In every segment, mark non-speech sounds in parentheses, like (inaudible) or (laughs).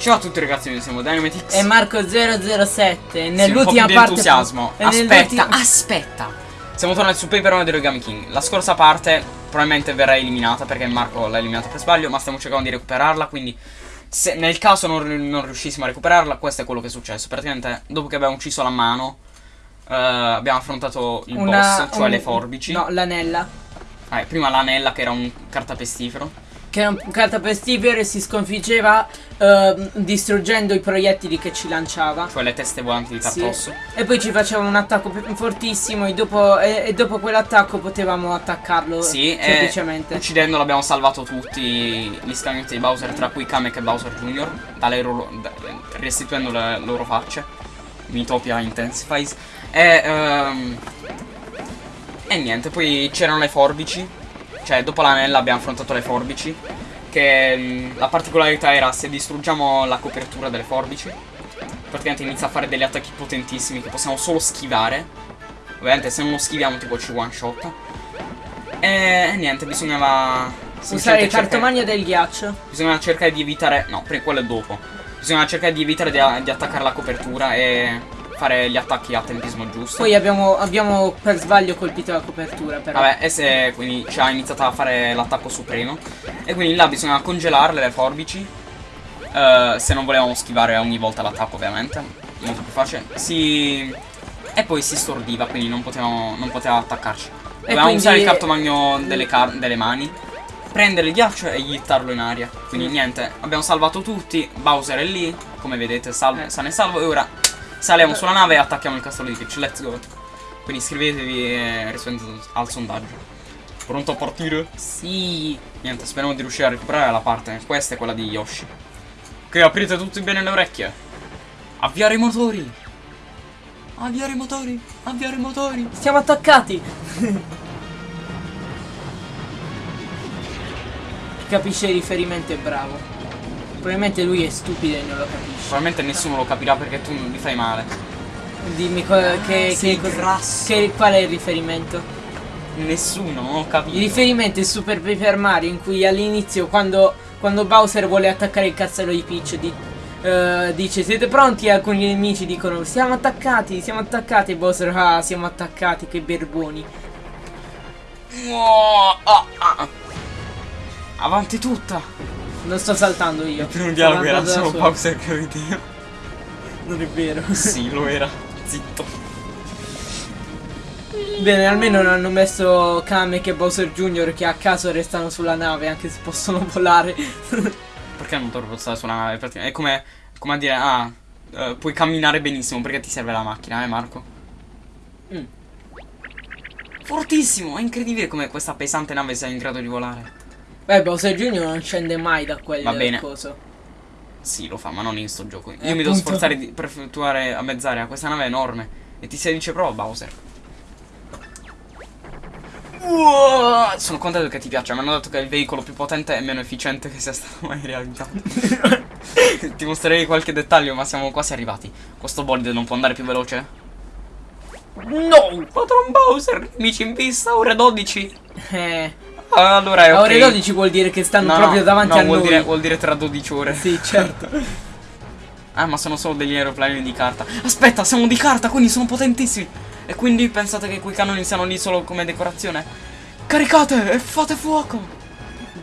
Ciao a tutti ragazzi, noi siamo Dynamitix. E Marco007 Sì, Nell'ultima parte entusiasmo. Aspetta, aspetta. Siamo tornati su Paper One di Origami King. La scorsa parte probabilmente verrà eliminata Perché Marco l'ha eliminata per sbaglio Ma stiamo cercando di recuperarla Quindi se nel caso non, non riuscissimo a recuperarla Questo è quello che è successo. Praticamente dopo che abbiamo ucciso la mano eh, Abbiamo affrontato il una- boss Cioè un- le forbici. No, l'anella. Eh, Prima l'anella che era un cartapestifero Che è un cartapestifero e si sconfiggeva ehm, Distruggendo i proiettili che ci lanciava Cioè le teste volanti di Sì. Tartosso E poi ci faceva un attacco fortissimo e dopo, e, e dopo quell'attacco potevamo attaccarlo Sì, e semplicemente uccidendolo abbiamo salvato tutti gli scagnetti di Bowser, tra cui Kamek e Bowser Jr., loro- da- restituendo le loro facce. Mitopia Intensifies. E, ehm, e niente, poi c'erano le forbici. Cioè, dopo l'anella abbiamo affrontato le forbici. Che mm, la particolarità era se distruggiamo la copertura delle forbici. Praticamente inizia a fare degli attacchi potentissimi che possiamo solo schivare. Ovviamente se non lo schiviamo tipo ci one shot. E niente, bisognava Usare il cartomagno del ghiaccio Bisogna cercare di evitare. No, pre- quello è dopo. Bisogna cercare di evitare di, di attaccare la copertura e fare gli attacchi a tempismo giusto. Poi abbiamo, abbiamo per sbaglio colpito la copertura però Vabbè, e se quindi ci ha iniziato a fare l'attacco supremo. E quindi là bisogna congelarle le forbici. eh, se non volevamo schivare ogni volta l'attacco, ovviamente. Molto più facile. Si. E poi si stordiva, quindi non potevamo, non poteva attaccarci. Dovevamo quindi- usare il cartomagno delle, car- delle mani. Prendere il ghiaccio e gittarlo in aria. Quindi Mm. niente, abbiamo salvato tutti. Bowser è lì, come vedete, salvo, Eh. sano e salvo. E ora saliamo sulla nave e attacchiamo il castello di Peach. Let's go. Quindi iscrivetevi e rispondete al sondaggio. Pronto a partire? Sì Niente, speriamo di riuscire a recuperare la parte. Questa è quella di Yoshi. Ok, aprite tutti bene le orecchie. Avviare i motori. Avviare i motori. Avviare i motori. Siamo attaccati (laughs) capisce il riferimento è bravo Probabilmente lui è stupido e non lo capisce Probabilmente nessuno lo capirà perché tu mi fai male. Dimmi co- che, sei che che- qual è il riferimento? Nessuno, non ho capito. Il riferimento è Super Paper Mario in cui all'inizio quando, quando Bowser vuole attaccare il castello di Peach di- eh, dice siete pronti e alcuni nemici dicono siamo attaccati, siamo attaccati e Bowser ah siamo attaccati che berboni. Oh, ah, ah. Avanti tutta. Non sto saltando io. Il primo dialogo era solo. Bowser che rideva. Non è vero. Sì, lo era. Zitto. Bene, almeno non hanno messo Kamek e Bowser Jr. che a caso restano sulla nave anche se possono volare. (laughs) Perché non dovrebbero stare sulla nave? È come, come a dire, ah, eh, puoi camminare benissimo perché ti serve la macchina, eh Marco? Mm. Fortissimo, è incredibile come questa pesante nave sia in grado di volare. Beh, Bowser Jr. non scende mai da quel Va bene. coso. Sì, lo fa, ma non in sto gioco. Io Eh, mi devo appunto. sforzare di, per effettuare a mezz'aria. Questa nave è enorme. E ti si dice prova, Bowser. Uah, sono contento che ti piaccia. Mi hanno detto che è il veicolo più potente e meno efficiente che sia stato mai realizzato. (laughs) ti mostrerei qualche dettaglio, ma siamo quasi arrivati. Questo bolide non può andare più veloce? No! Patron Bowser, amici in vista, ore 12. Eh, allora è a ok. ore 12 vuol dire che stanno No, no, proprio davanti no, a vuol noi. Dire, vuol dire tra 12 ore. Sì, certo. (laughs) Ah, ma sono solo degli aeroplani di carta. Aspetta, siamo di carta, quindi sono potentissimi. E quindi pensate che quei cannoni siano lì solo come decorazione? Caricate e fate fuoco!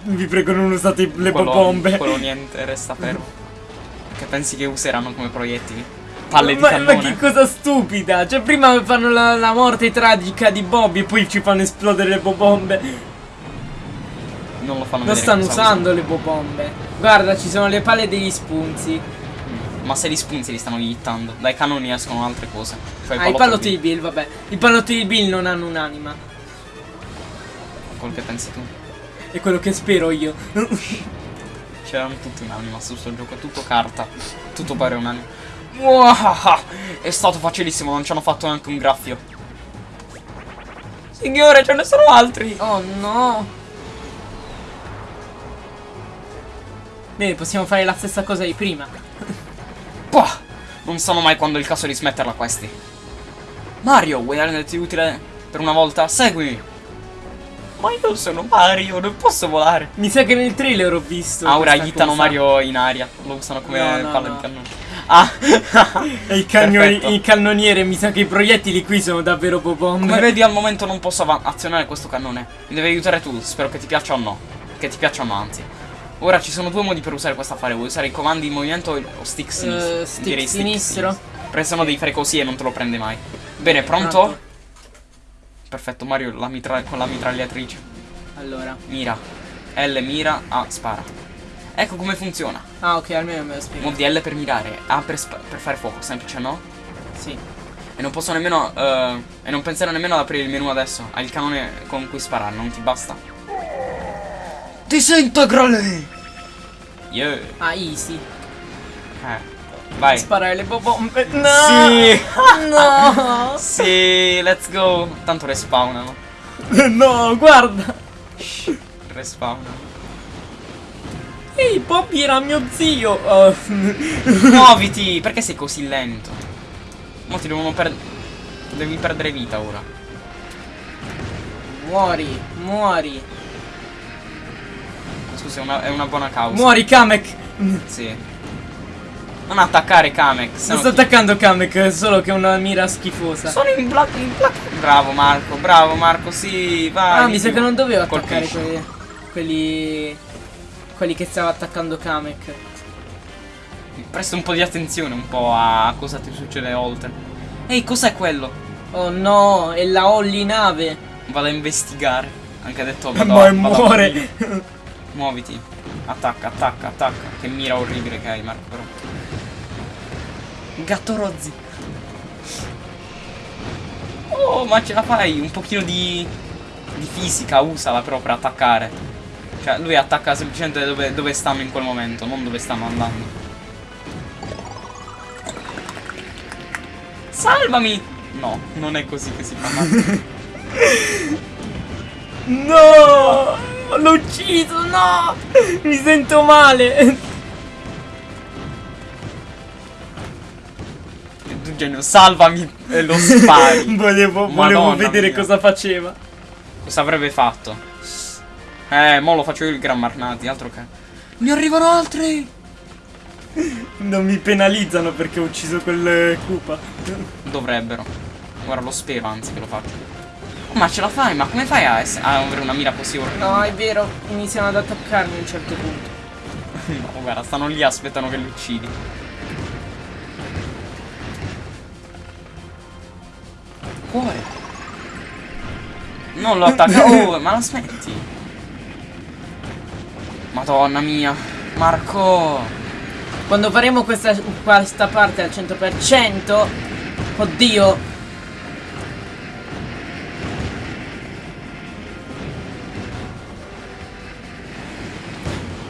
Vi prego non usate le quello, bombe. Quello niente, resta fermo. Che pensi che useranno come proiettili? Palle di ma, cannone. ma che cosa stupida! Cioè, prima fanno la, la morte tragica di Bobby e poi ci fanno esplodere le bombe. Non lo fanno Non vedere stanno cosa usando le bombe. Guarda, ci sono le palle degli spunzi. Ma se li spunzi li stanno ittando. Dai cannoni escono altre cose. Cioè Ah, i pallotti di Bill, vabbè. I pallotti di Bill non hanno un'anima. Quel che pensi tu. È quello che spero io. (laughs) C'erano tutti un'anima su sto gioco, è tutto carta. Tutto pare un'anima. (laughs) È stato facilissimo, non ci hanno fatto neanche un graffio. Signore, ce ne sono altri! oh no. Bene, possiamo fare la stessa cosa di prima. (laughs) Pah! Non sanno mai quando è il caso di smetterla questi. Mario, vuoi renderti utile per una volta? Seguimi! Ma io sono Mario, non posso volare. Mi sa che nel trailer ho visto. Ah, ora aiutano cosa. Mario in aria. Lo usano come No, no, palla no. di cannone. Ah, (laughs) il, cannoni- il cannoniere, mi sa che i proiettili qui sono davvero Come popombe. vedi al momento non posso azionare questo cannone. Mi devi aiutare tu, spero che ti piaccia o no. Che ti piacciono anzi. Ora ci sono due modi per usare questa affare. Vuoi usare i comandi in movimento o stick sinistro? Eh, stick Direi sinistro. Perché sennò devi fare così e non te lo prende mai. Bene, pronto? Perfetto, Mario la con la mitragliatrice. Allora. Mira. L mira, A spara. Ecco come funziona. Ah, ok, almeno me lo spiego. Mod di L per mirare, A per, per fare fuoco, semplice no? Sì. E non posso nemmeno. eh, e non pensare nemmeno ad aprire il menu adesso. Hai il canone con cui sparare, non ti basta? Disintegrale! Yeah. Ah, easy. Eh. Vai. Sparare le bombe. No! Sì! No! (laughs) sì, let's go. Tanto respawnano. (laughs) no, guarda! Respawnano. Ehi, Bobby era mio zio! Oh. (laughs) Muoviti! Perché sei così lento? Mo ti devono perdere. Devi perdere vita ora. muori, muori. Scusa, è una, è una buona causa. Muori, Kamek! Sì. Non attaccare Kamek. Non no sto ti- attaccando Kamek, solo che è una mira schifosa. Sono in black in black. Bravo Marco, bravo Marco, sì, vai. Ah, mi sa che non dovevo attaccare quelli, quelli. quelli che stava attaccando Kamek. Presta un po' di attenzione un po' a cosa ti succede oltre. Ehi, cos'è quello? Oh no, è la Holly nave. Vado a investigare. Anche detto Ma muore. Muoviti. Attacca, attacca, attacca. Che mira orribile che hai, Marco, però. Gatto rozzi. Oh, ma ce la fai? Un pochino di. di fisica, usala però per attaccare. Cioè, lui attacca semplicemente dove, dove stanno in quel momento, non dove stanno andando. Salvami! No, non è così che si fa. (laughs) No! L'ho ucciso, no! Mi sento male. tu genio, salvami e lo spari. (laughs) volevo volevo vedere mia. cosa faceva. Cosa avrebbe fatto? Eh, mo lo faccio io il Gran Marnati, altro che. Ne arrivano altri! Non mi penalizzano perché ho ucciso quel eh, Koopa. Dovrebbero. Guarda, lo spero anzi che lo faccio. Ma ce la fai? Ma come fai a, a avere una mira così orribile? No, è vero, iniziano ad attaccarmi a un certo punto. (laughs) No, guarda, stanno lì, aspettano che li uccidi. Cuore. Non lo attacca. (laughs) Oh, ma la smetti. Madonna mia. Marco. Quando faremo questa, questa parte al 100%, oddio,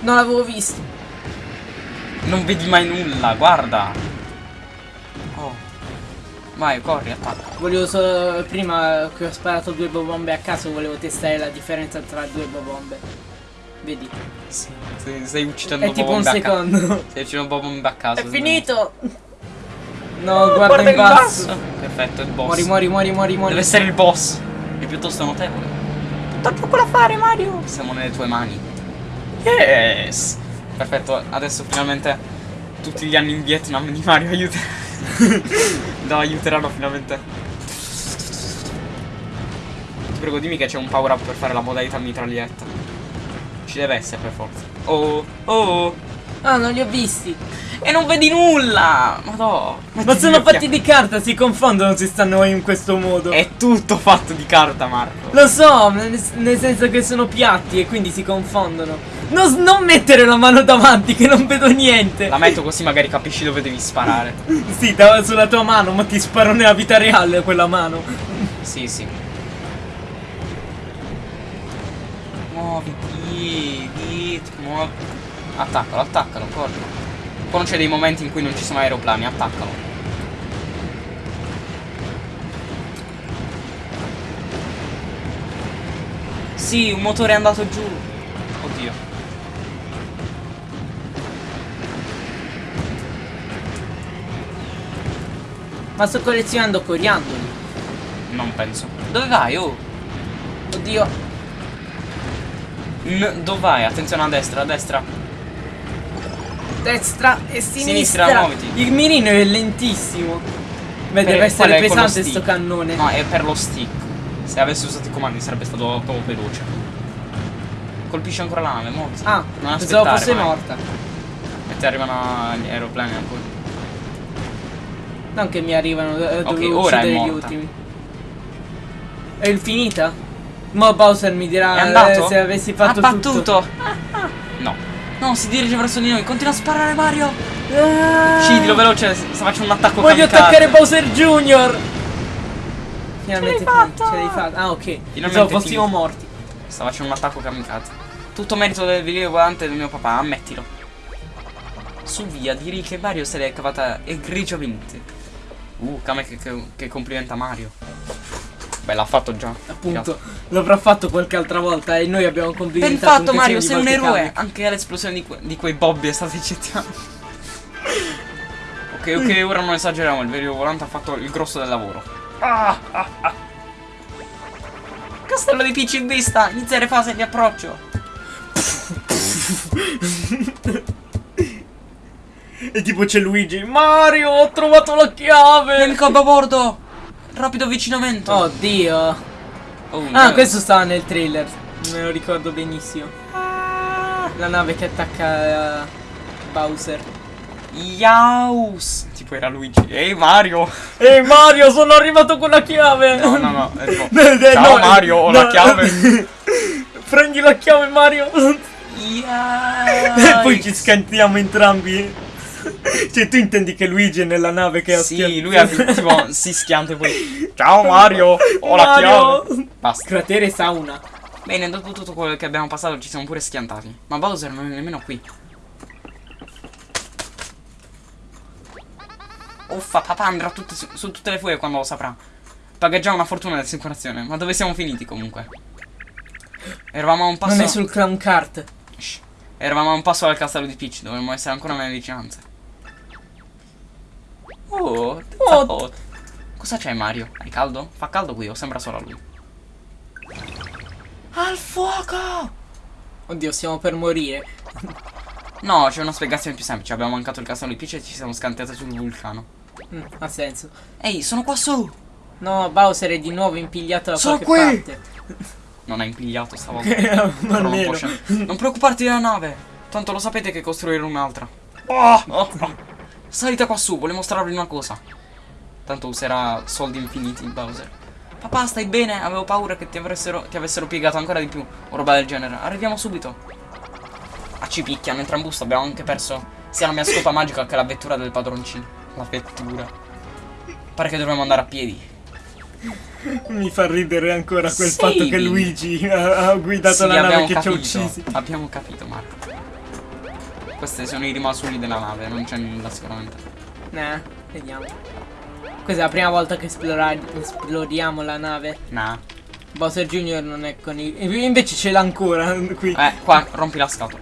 non l'avevo visto. Non vedi mai nulla, guarda. Oh. Vai, corri, attacca. Volevo solo, prima che ho sparato due bombe a caso, volevo testare la differenza tra due bombe. Vedi? Sì, stai, stai uccidendo È tipo un secondo. Stai uccidendo bombe a caso. È finito! No, Oh, guarda, in basso. Perfetto, il boss. Muori, muori, muori, muori, muori. Deve essere il boss. È piuttosto notevole. Tutto poco da fare, Mario. Siamo nelle tue mani. Yes. Perfetto, adesso finalmente tutti gli anni in Vietnam di Mario aiuta. (laughs) no, aiuteranno finalmente. Ti prego, dimmi che c'è un power up per fare la modalità mitraglietta. Ci deve essere per forza. Oh, oh. Ah, non li ho visti. E non vedi nulla! Madò. Ma sono fatti di carta, si confondono se stanno in questo modo. È tutto fatto di carta, Marco. Lo so, nel, senso che sono piatti e quindi si confondono. Non, non mettere la mano davanti che non vedo niente. La metto così magari capisci dove devi sparare. (laughs) Sì, sulla tua mano, ma ti sparo nella vita reale quella mano. Sì, sì. Muoviti, di, muovi. Attaccalo, attaccalo, corri. Quando c'è dei momenti in cui non ci sono aeroplani, attaccalo. Sì, un motore è andato giù. Oddio. Ma sto collezionando coriandoli. Non penso. Dove vai, oh? Oddio. N- dove vai? Attenzione a destra, a destra. Destra e sinistra. Sinistra, muoviti. Il mirino è lentissimo. Beh, Per- deve essere pesante sto cannone. No, è per lo stick. Se avessi usato i comandi sarebbe stato proprio veloce. Colpisce ancora la nave, muoviti. Ah, non pensavo fosse mai. morta. E ti arrivano gli aeroplani ancora. Non che mi arrivano, eh, Ok, dovevo ora è gli ultimi. È finita? Mo Bowser mi dirà eh, se avessi fatto ha tutto. battuto. (laughs) No. No, si dirige verso di noi. Continua a sparare Mario. Ah, Uccidilo veloce. Sta facendo un attacco Voglio kamikaze. attaccare Bowser Jr. Finalmente Ce l'hai fatta! Ah, ok. Finalmente Pensavo fossimo morti. Sta facendo un attacco kamikaze. Tutto merito del video volante del mio papà, ammettilo. Su via, direi che Mario se l'è cavata egregiamente. Uh, Kame che, che, che complimenta Mario. Beh, l'ha fatto già. Appunto, l'avrà fatto qualche altra volta e noi abbiamo Ben complimentato fatto un Mario, sei un eroe. Anche l'esplosione di, que- di quei Bobby è stata eccezionale. ok, ok, ora non esageriamo, il vero volante ha fatto il grosso del lavoro. Ah, ah, ah. Castello di Peach in vista, iniziare fase di approccio. (laughs) E tipo c'è Luigi. Mario, ho trovato la chiave. Nemico a bordo! Rapido avvicinamento. Oddio. Oh, Ah, no. questo stava nel trailer. Me lo ricordo benissimo. Ah, La nave che attacca eh, Bowser. Yaus! Tipo era Luigi. Ehi Mario! Ehi Mario, sono arrivato con la chiave. No, no, no. Eh, eh, Ciao no, Mario, ho la no. chiave. (laughs) Prendi la chiave Mario. Yikes. E poi ci scantiamo entrambi. (laughs) Cioè, tu intendi che Luigi è nella nave che ha Sì, schiantato- lui ha (laughs) tipo, si schianta e poi Ciao Mario, ho la Mario! chiave Basta Cratere sauna. Bene, dopo tutto quello che abbiamo passato ci siamo pure schiantati Ma Bowser non è nemmeno qui Uffa, papà andrà tutte su, su tutte le furie quando lo saprà Paga già una fortuna di assicurazione Ma dove siamo finiti comunque? Eravamo a un passo Non è sul clown. Shh. Eravamo a un passo dal castello di Peach Dovremmo essere ancora nelle vicinanze Oh, Oh. Cosa c'è Mario? Hai caldo? Fa caldo qui o sembra solo a lui? Al fuoco! Oddio, stiamo per morire. No, c'è una spiegazione più semplice. Abbiamo mancato il castello di Peach e ci siamo scantati sul vulcano. Mm, ha senso. Ehi, sono qua su! No, Bowser è di nuovo impigliato da Sono qualche qui! parte. Non è impigliato stavolta. (laughs) Però non, non preoccuparti della nave. Tanto lo sapete che costruire un'altra. Oh, oh, oh. Salite qua su, volevo mostrarvi una cosa. Tanto userà soldi infiniti Bowser. Papà, stai bene? Avevo paura che ti avessero, ti avessero piegato ancora di più. O roba del genere. Arriviamo subito. Ah, ci picchiano, busto. Abbiamo anche perso sia la mia scopa magica che la vettura del padroncino. La vettura. Pare che dovremmo andare a piedi. Mi fa ridere ancora quel Sì. fatto che Luigi ha, ha guidato Sì, la nave che ci ha uccisi. Abbiamo capito, Marco. Questi sono i rimasugli della nave, non c'è nulla sicuramente. Nah, vediamo. Questa è la prima volta che esploriamo la nave. Nah. Bowser Jr. non è con i... Invece ce l'ha ancora (laughs) qui. Eh, qua, rompi la scatola.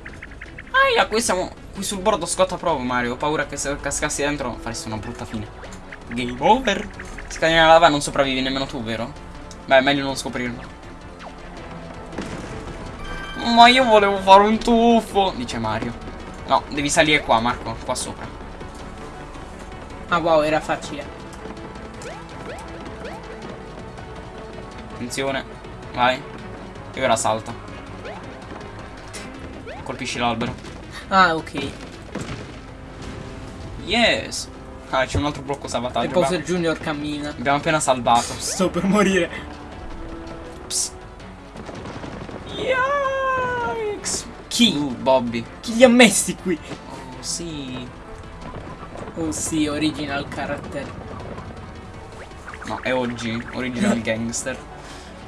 Aia, qui siamo qui sul bordo scotta proprio, Mario. Ho paura che se cascassi dentro faresti una brutta fine. Game over. Se cadi nella lava non sopravvivi nemmeno tu, vero? Beh, è meglio non scoprirlo. Ma io volevo fare un tuffo, dice Mario. No, devi salire qua, Marco, qua sopra. Ah wow, era facile. Attenzione. Vai. E ora salta. Colpisci l'albero. Ah, ok. Yes. Ah, c'è un altro blocco E salvataggio. Bowser Abbiamo, Jr. cammina. abbiamo appena salvato. Sto per morire. Psst. Yikes. Chi? Uh, Bobby. Chi li ha messi qui? Oh, sì. Oh sì, original character. No, è oggi. Original (laughs) gangster.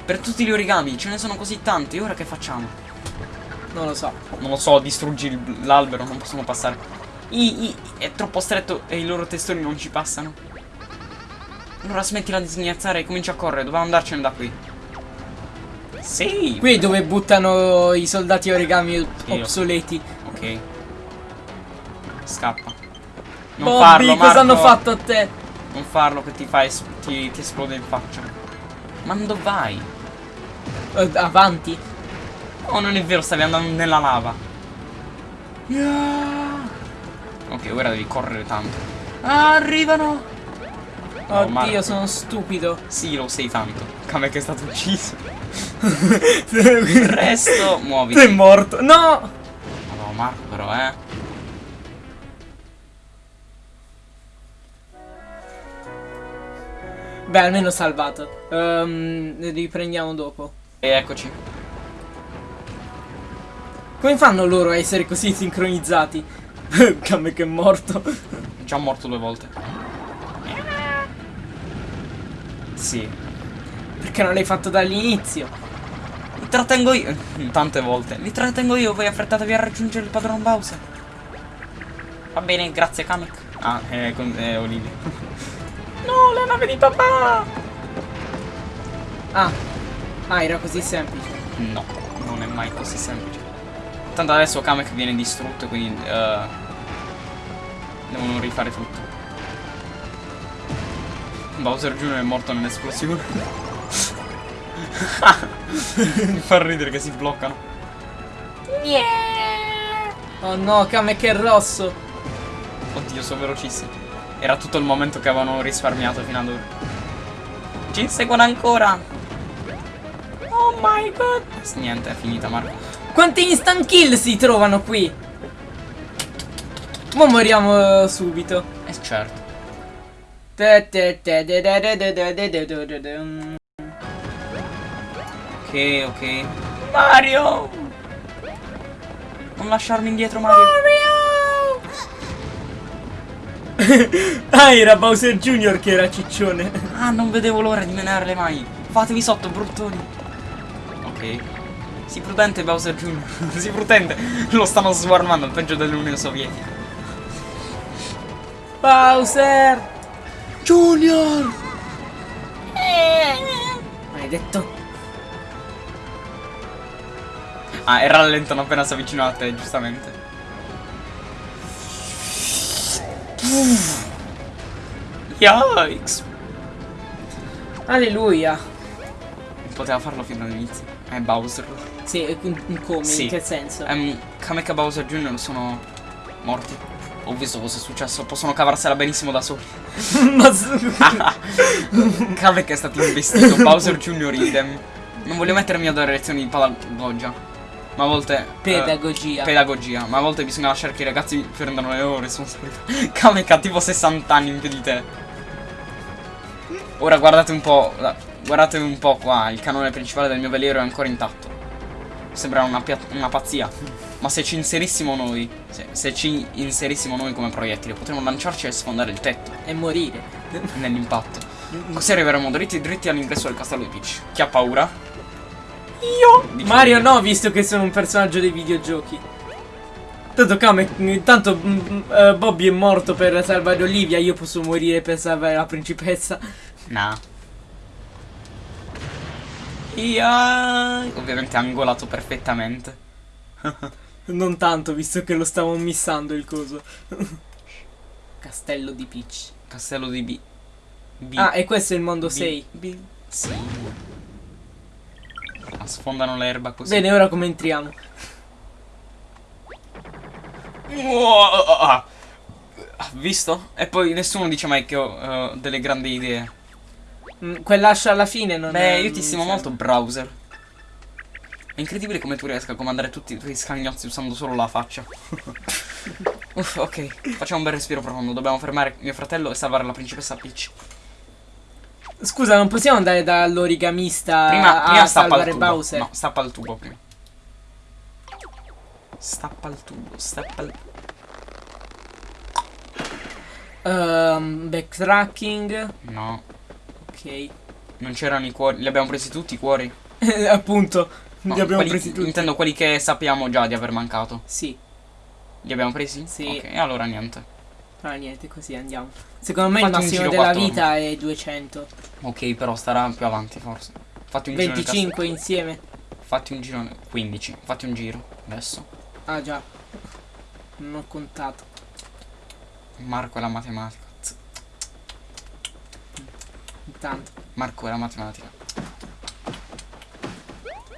Per tutti gli origami, ce ne sono così tanti. Ora che facciamo? Non lo so. Non lo so, distruggi l'albero, non possiamo passare. I, i- è troppo stretto e i loro testoni non ci passano. Allora smettila di sghignazzare e comincia a correre, dobbiamo andarcene da qui. Sì! Qui è dove buttano i soldati origami obsoleti. Ok. Scappa. Non Bobby, farlo, cosa Marco. hanno fatto a te? Non farlo che ti fa ti, ti esplode in faccia. Ma dove vai? Eh, avanti. Oh, non è vero, stavi andando nella lava. Ok, ora devi correre tanto. Arrivano! No, Oddio, Marco. sono stupido. Sì, lo sei tanto. Che è stato ucciso. (laughs) Presto, muoviti. Sei morto. No! No, Marco, però, eh. Beh, almeno salvato. Ehm, riprendiamo dopo. E eccoci. Come fanno loro a essere così sincronizzati? (laughs) Kame che è morto. Già morto due volte. Sì. Perché non l'hai fatto dall'inizio? Li trattengo io. Tante volte. Li trattengo io, voi affrettatevi a raggiungere il padron Bowser. Va bene, grazie Kamek. Ah, è, con, è Olivia. (laughs) no, la nave di papà! Ah. Ah, era così semplice. No, non è mai così semplice. Tanto adesso Kamek viene distrutto, quindi... eh, devono rifare tutto. Bowser Jr. è morto nell'esplosione. Mi fa ridere che si bloccano. Oh no, Kame che è rosso. Oddio, sono velocissimi. Era tutto il momento che avevano risparmiato fino ad ora. Ci inseguono ancora. Oh my god. Niente, è finita, Marco. Quanti instant kill si trovano qui? Ma moriamo eh, subito. Eh certo. Ok, ok. Mario! Non lasciarmi indietro, Mario. (laughs) Ah, era Bowser Jr. che era ciccione. Ah, non vedevo l'ora di menare le mani. Fatevi sotto, bruttoni. Ok. Sii prudente, Bowser Jr. (laughs) Sii prudente. Lo stanno swarmando, peggio dell'Unione Sovietica. Bowser! Junior! Maledetto. Ah, e rallentano appena si avvicinano a te, giustamente. Yikes! Alleluia. Poteva farlo fino all'inizio. È Bowser. Sì, in- come? Sì. In che senso? Ehm, Kamek e Bowser Jr. sono morti. Ho visto cosa è successo, possono cavarsela benissimo da soli. (laughs) Ma Kamek (laughs) è stato investito, Bowser Jr. idem. Non voglio mettermi a dare lezioni di pedagogia. Ma a volte. eh, Pedagogia. pedagogia. Ma a volte bisogna lasciare che i ragazzi prendano le loro responsabilità. (laughs) Kamek ha tipo 60 anni in più di te. Ora guardate un po'. Guardate un po' qua. Il canone principale del mio veliero è ancora intatto. Sembra una, una pazzia. Ma se ci inserissimo noi. Se, se ci inserissimo noi come proiettile, potremmo lanciarci e sfondare il tetto E morire. (laughs) nell'impatto. Così arriveremo dritti dritti all'ingresso del castello di Peach. Chi ha paura? Io! Dice Mario no, visto che sono un personaggio dei videogiochi. Tanto Kame, tanto mm, mm, eh, Bobby è morto per salvare Olivia, io posso morire per salvare la principessa. Nah. Ia. Ovviamente angolato perfettamente. (laughs) Non tanto, visto che lo stavo missando il coso. (laughs) Castello di Peach. Castello di B. B. Ah, e questo è il mondo B. 6. B. Sì. Ah, sfondano l'erba così. Bene, ora come entriamo? Wow. Visto? E poi nessuno dice mai che ho eh, delle grandi idee. Mm, Quell'ascia alla fine non è... Beh, io ti stimo molto, browser. È incredibile come tu riesca a comandare tutti i tuoi scagnozzi usando solo la faccia. (laughs) Uff, ok, facciamo un bel respiro profondo. Dobbiamo fermare mio fratello e salvare la principessa Peach. Scusa, non possiamo andare dall'origamista Prima, a prima stappa il salvare tubo. Bowser? No, stappa il tubo prima. Stappa il tubo, stappa il Ehm, backtracking. No, Ok. non c'erano i cuori. Li abbiamo presi tutti i cuori? (laughs) Appunto, No, li abbiamo quelli- presi tutti. Intendo quelli che sappiamo già di aver mancato. Sì. Li abbiamo presi? Sì. Ok, e allora niente. Ah, niente, così andiamo. Secondo me Fate il massimo giro della vita è 200. Ok, però starà più avanti forse. Fatti un giro nel 25 insieme. castello. Fatti un giro. nel- 15. Fatti un giro. Adesso. Ah, già. Non ho contato. Marco è la matematica. Intanto. Marco è la matematica.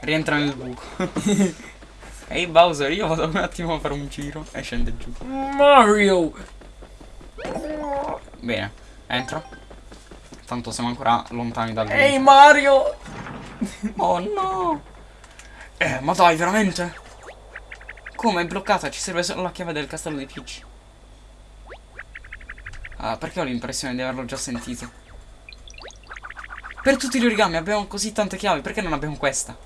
Rientra nel buco. (laughs) Ehi Bowser, io vado un attimo a fare un giro e scende giù. Mario! Bene, entro. Tanto siamo ancora lontani dal Ehi Mario! Oh no! Eh, ma dai, veramente? Come è bloccata? Ci serve solo la chiave del castello di Peach. Ah, perché ho l'impressione di averlo già sentito? Per tutti gli origami abbiamo così tante chiavi, perché non abbiamo questa?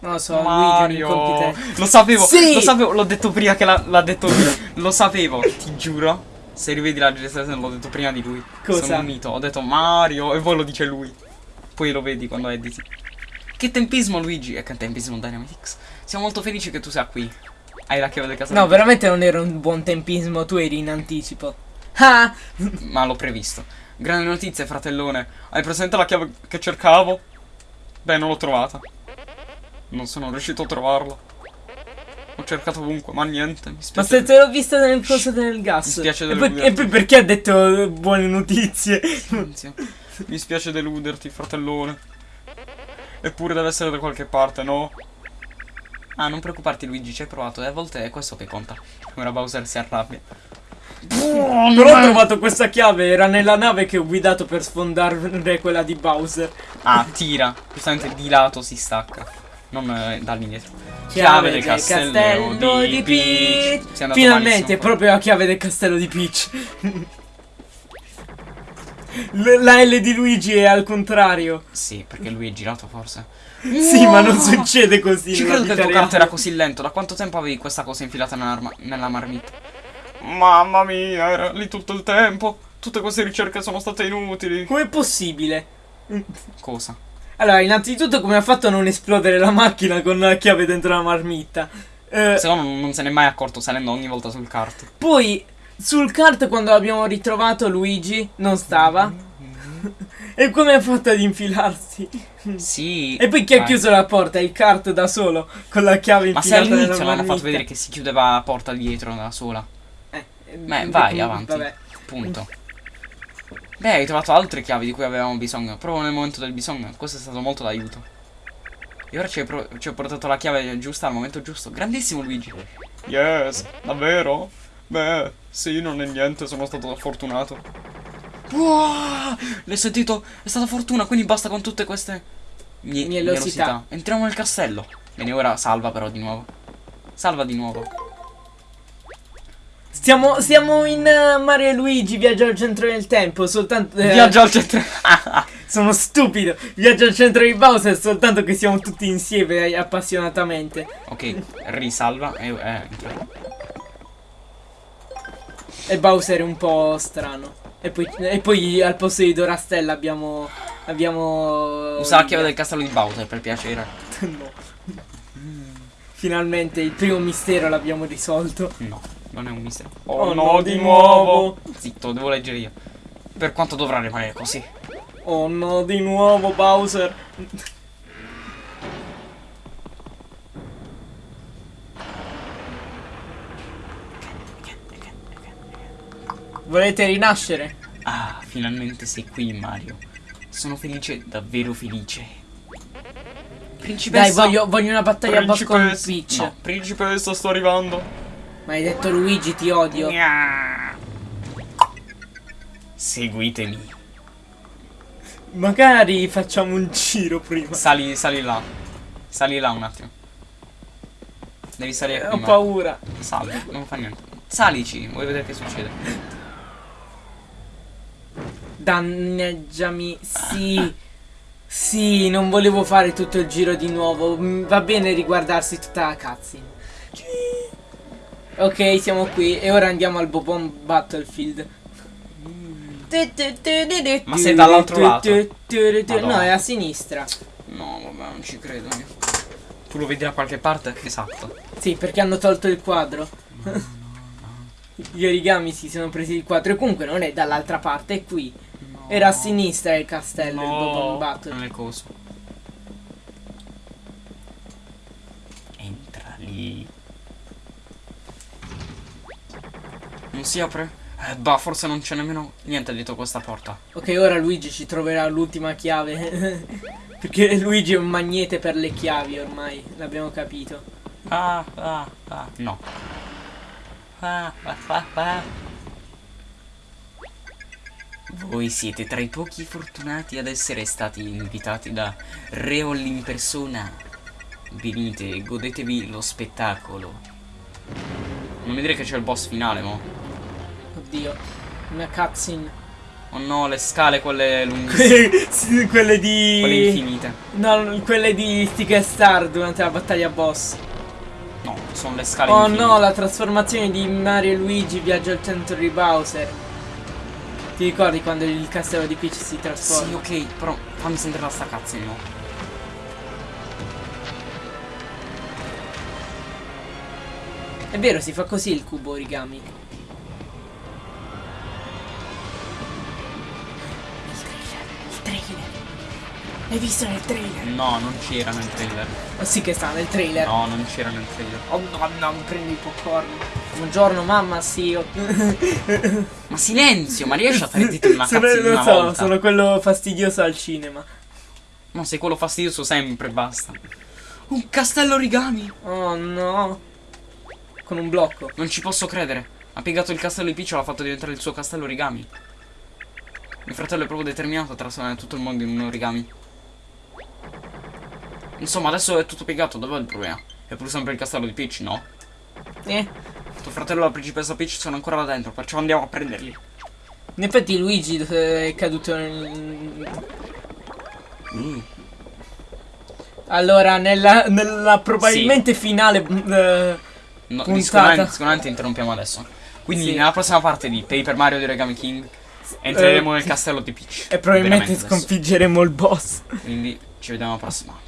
Non lo so, Mario. Lo sapevo, Sì! lo sapevo, l'ho detto prima che l'ha detto lui. Lo sapevo, ti giuro. Se rivedi la registrazione l'ho detto prima di lui. Cosa? Sono un mito. Ho detto Mario e poi lo dice lui. Poi lo vedi quando editi. Che tempismo Luigi e che tempismo Dynamitix. Siamo molto felici che tu sia qui. Hai la chiave del castello. No, veramente non era un buon tempismo, tu eri in anticipo. Ah! (laughs) Ma l'ho previsto. Grande notizia, fratellone. Hai presente la chiave che cercavo? Beh, non l'ho trovata. Non sono riuscito a trovarla. Ho cercato ovunque, ma niente. Mi Ma spiace. se te l'ho vista nel coso del gas. Mi spiace e, poi, deluderti. e poi perché ha detto eh, buone notizie? Silenzio. Mi spiace deluderti, fratellone. Eppure deve essere da qualche parte, no? Ah, non preoccuparti, Luigi, ci hai provato. E a volte è questo che conta. Ora Bowser si arrabbia. Però ho trovato questa chiave, era nella nave che ho guidato per sfondare quella di Bowser. Ah, tira. Giustamente di lato si stacca. Non eh, dall'indietro. Chiave del castello, di Peach. Sei andato Finalmente, malissimo. proprio la chiave del castello di Peach. L- la L di Luigi è al contrario. Sì, perché lui è girato forse. Sì, ma non succede così. Ci credo che il tuo canto era così lento. Da quanto tempo avevi questa cosa infilata nella, nella marmita? Mamma mia, era lì tutto il tempo. Tutte queste ricerche sono state inutili. Com'è possibile? Cosa? Allora, innanzitutto come ha fatto a non esplodere la macchina con la chiave dentro la marmitta? Eh, Secondo me non se n'è mai accorto salendo ogni volta sul kart. poi, sul kart quando l'abbiamo ritrovato Luigi non stava. (laughs) e come ha fatto ad infilarsi? Sì. E poi chi ha chiuso la porta? Il kart da solo, con la chiave Ma se infilata all'inizio non hanno fatto vedere che si chiudeva la porta dietro da sola. Eh, Beh, eh, vai avanti. Vabbè. Punto. Beh, hai trovato altre chiavi di cui avevamo bisogno. Proprio nel momento del bisogno. Questo è stato molto d'aiuto. E ora ci hai, pro- ci ho portato la chiave giusta al momento giusto. Grandissimo Luigi. Yes, davvero? Beh, sì, non è niente, sono stato fortunato. Wow, l'hai sentito? È stata fortuna, quindi basta con tutte queste mie- Mielosità. Entriamo nel castello. Bene, ora salva però di nuovo. Salva di nuovo. Stiamo, siamo in eh, Mario e Luigi, viaggio al centro del tempo, soltanto... eh, Viaggio al centro. (laughs) Sono stupido, viaggio al centro di Bowser, soltanto che siamo tutti insieme eh, appassionatamente. ok, risalva e eh, entra. E Bowser è un po' strano. E poi, e poi al posto di Dorastella abbiamo... Abbiamo... Usa la chiave del castello di Bowser per piacere. (laughs) no. Finalmente il primo mistero l'abbiamo risolto. No, non è un mistero. Oh no, di nuovo. Zitto, devo leggere io. Per quanto dovrà rimanere così? Oh no, di nuovo Bowser. Volete rinascere? Ah, finalmente sei qui, Mario. Sono felice, davvero felice. Principessa. Dai, voglio, voglio una battaglia a boss con Peach. No, principessa, sto arrivando. Ma hai detto Luigi, ti odio. Gnà. Seguitemi. Magari facciamo un giro prima. Sali, sali là. Sali là un attimo. Devi salire qui. Ho Mario. paura. Sali, non fa niente. Salici, vuoi vedere che succede? Danneggiami. Sì. Sì, non volevo fare tutto il giro di nuovo. Mm, Va bene riguardarsi tutta la cutscene. Ok, siamo qui e ora andiamo al Bobon Battlefield. Ma sei dall'altro lato? No, è a sinistra. No, vabbè, non ci credo io. Tu lo vedi da qualche parte? Esatto. Sì, perché hanno tolto il quadro. Gli origami si sono presi il quadro. E comunque non è dall'altra parte, è qui. Era a sinistra il castello, il Bobon Battle. Non è coso. Entra lì. Non si apre? Eh, bah, forse non c'è nemmeno niente dietro questa porta. Ok, ora Luigi ci troverà l'ultima chiave. (laughs) Perché Luigi è un magnete per le chiavi ormai, l'abbiamo capito. Ah, ah, ah, no. Ah, ah, ah, ah. Voi siete tra i pochi fortunati ad essere stati invitati da Reol in persona. Venite e godetevi lo spettacolo. Non mi dire che c'è il boss finale, mo. Oddio, una cutscene. Oh no, le scale quelle lunghe. (laughs) Sì, quelle di... quelle infinite. No, quelle di Stick Star durante la battaglia boss. No, sono le scale Oh infinite. no, la trasformazione di Mario e Luigi viaggio al centro di Bowser. Ti ricordi quando il castello di Peach si trasforma? Sì, ok, però fammi sentire la sta cazzo no. È vero, si fa così il cubo origami. L'hai visto nel trailer? No, non c'era nel trailer. Oh sì che sta nel trailer. No, non c'era nel trailer. Oh no, no, mi prendi il popcorn. Buongiorno mamma, sì. (laughs) oh. Ma silenzio, ma riesci a stare zitto una di lo una so, volta? sono quello fastidioso al cinema. No, sei quello fastidioso sempre, basta. Un castello origami! Oh no. Con un blocco. Non ci posso credere. Ha piegato il castello di Piccio e l'ha fatto diventare il suo castello origami. Mio fratello è proprio determinato a trasformare tutto il mondo in un origami. Insomma, adesso è tutto piegato, dov'è il problema? È pur sempre il castello di Peach, no? Eh. Tuo fratello e la principessa Peach sono ancora là dentro, perciò andiamo a prenderli. In effetti Luigi è caduto nel... Mm. Allora, nella, nella probabilmente finale... eh, No, Puntata. sicuramente, sicuramente interrompiamo adesso. Quindi Sì. nella prossima parte di Paper Mario di Origami King entreremo nel castello di Peach. e probabilmente Veramente adesso. sconfiggeremo il boss. Quindi ci vediamo alla prossima.